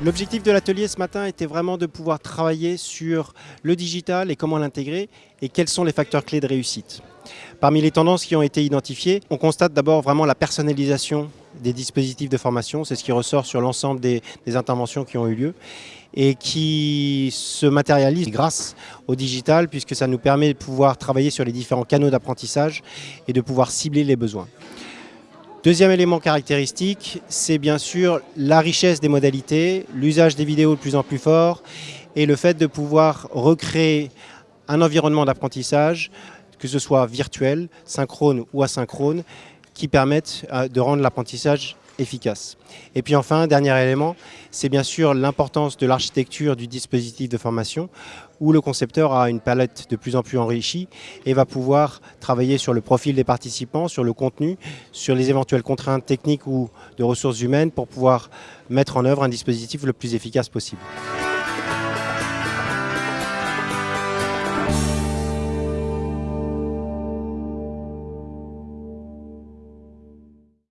L'objectif de l'atelier ce matin était vraiment de pouvoir travailler sur le digital et comment l'intégrer et quels sont les facteurs clés de réussite. Parmi les tendances qui ont été identifiées, on constate d'abord vraiment la personnalisation des dispositifs de formation, c'est ce qui ressort sur l'ensemble des, des, interventions qui ont eu lieu et qui se matérialise grâce au digital puisque ça nous permet de pouvoir travailler sur les différents canaux d'apprentissage et de pouvoir cibler les besoins. Deuxième élément caractéristique, c'est bien sûr la richesse des modalités, l'usage des vidéos de plus en plus fort et le fait de pouvoir recréer un environnement d'apprentissage, que ce soit virtuel, synchrone ou asynchrone, qui permettent euh, de rendre l'apprentissage efficace. Et puis enfin, dernier élément, c'est bien sûr l'importance de l'architecture du dispositif de formation où le concepteur a une palette de plus en plus enrichie et va pouvoir travailler sur le profil des participants, sur le contenu, sur les éventuelles contraintes techniques ou de ressources humaines pour pouvoir mettre en œuvre un dispositif le plus efficace possible.